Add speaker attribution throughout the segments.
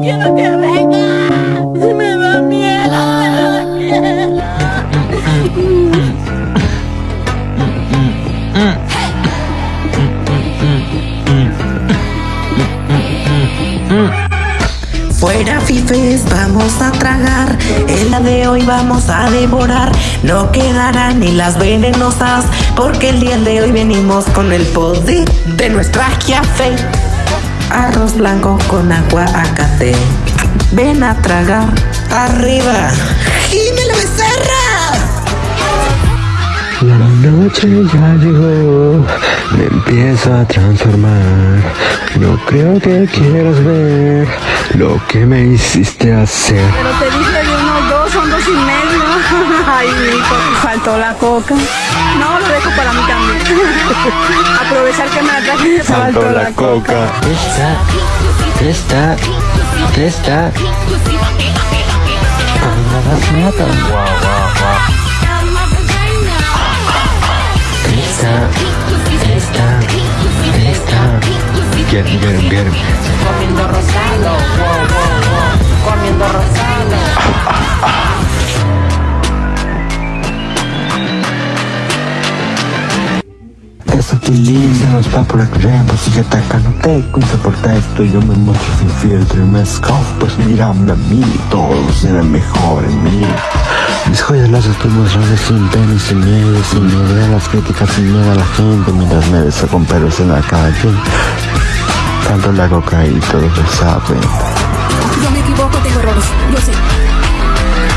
Speaker 1: quiero que venga. Me da miedo.
Speaker 2: Fuera fifes, vamos a tragar. En la de hoy vamos a devorar. No quedarán ni las venenosas. Porque el día de hoy venimos con el poder de nuestra fe. Arroz blanco con agua acate. Ven a tragar. Arriba. La
Speaker 3: noche ya llegó, me empiezo a transformar. No creo que quieras ver lo que me hiciste hacer.
Speaker 4: Pero te dije de unos dos, son dos y medio. Ay, hijo, faltó la coca. No, lo dejo para mí también. Aprovechar que me la traje, faltó, la, coca.
Speaker 3: Testa, testa, testa. Wow, wow, wow. Get him, get him, get him.
Speaker 1: Comiendo rosado. Wow, wow, wow. Comiendo rosado.
Speaker 3: Eso que linda nos va por el tiempo Sigue atacándote con soporta esto Yo me muestro sin filtro y me escondo Pues mírame a mí, todo será mejor en mí joyas las estoy mostrando sin pena y sin miedo Sin miedo a las críticas, sin miedo a la gente Mientras me beso con pelos en la calle Tanto la coca y todos lo saben
Speaker 5: Yo me equivoco, tengo errores, yo sé.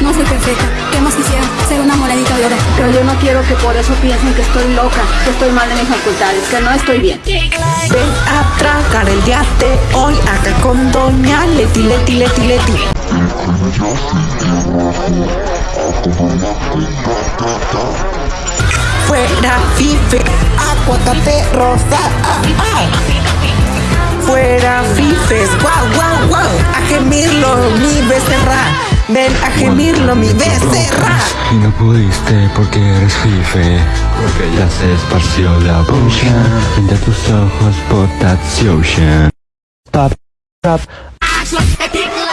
Speaker 5: No soy perfecta. ¿Qué más quisiera? Ser una monedita de oro.
Speaker 4: Pero yo no quiero que por eso piensen que estoy loca, que estoy mal de mis facultades, que no estoy bien.
Speaker 2: Ven a tragar el día de hoy acá con Doña Leti, Leti, Leti, Leti. Fuera fife, aguacate rosa. ah, ah. Fuera fifes, guau, guau, guau. A gemirlo, mi becerra. Ven a gemirlo, mi becerra.
Speaker 3: Y no pudiste porque eres fife Porque ya se esparció la potion Frente a tus ojos stop